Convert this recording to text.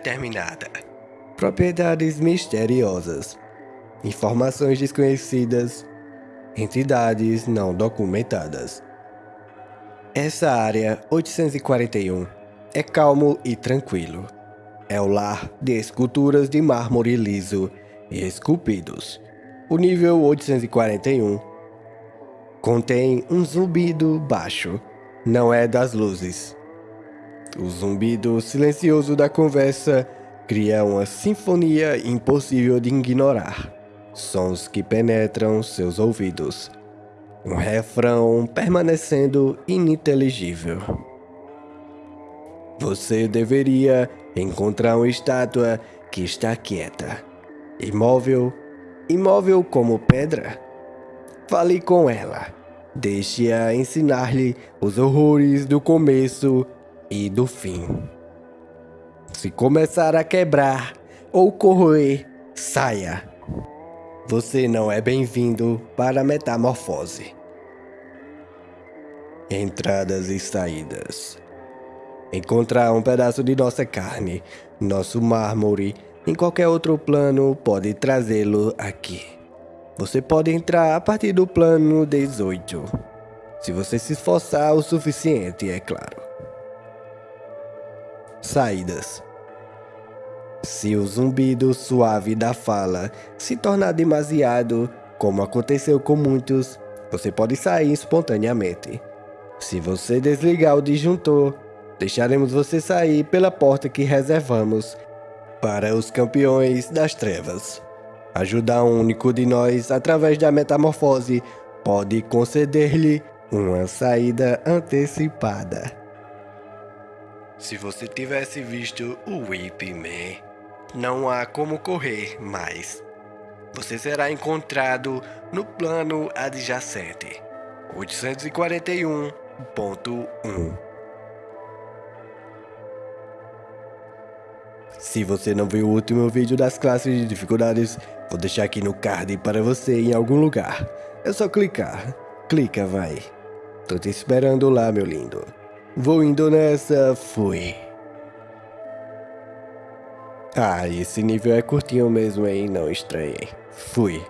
indeterminada. Propriedades misteriosas. Informações desconhecidas. Entidades não documentadas. Essa área 841 é calmo e tranquilo. É o lar de esculturas de mármore liso e esculpidos. O nível 841 contém um zumbido baixo, não é das luzes. O zumbido silencioso da conversa cria uma sinfonia impossível de ignorar. Sons que penetram seus ouvidos. Um refrão permanecendo ininteligível. Você deveria encontrar uma estátua que está quieta, imóvel imóvel como pedra? Fale com ela. Deixe-a ensinar-lhe os horrores do começo e do fim. Se começar a quebrar ou corroer, saia. Você não é bem-vindo para a metamorfose. Entradas e saídas. Encontrar um pedaço de nossa carne, nosso mármore em qualquer outro plano pode trazê-lo aqui. Você pode entrar a partir do plano 18. Se você se esforçar o suficiente, é claro. Saídas. Se o zumbido suave da fala se tornar demasiado, como aconteceu com muitos, você pode sair espontaneamente. Se você desligar o disjuntor, deixaremos você sair pela porta que reservamos para os campeões das trevas. Ajudar um único de nós através da metamorfose pode conceder-lhe uma saída antecipada. Se você tivesse visto o Whip Man, não há como correr mais. Você será encontrado no plano adjacente, 841.1. Se você não viu o último vídeo das classes de dificuldades, vou deixar aqui no card para você em algum lugar. É só clicar. Clica, vai. Tô te esperando lá, meu lindo. Vou indo nessa, fui. Ah, esse nível é curtinho mesmo, hein? Não estranhei. Fui.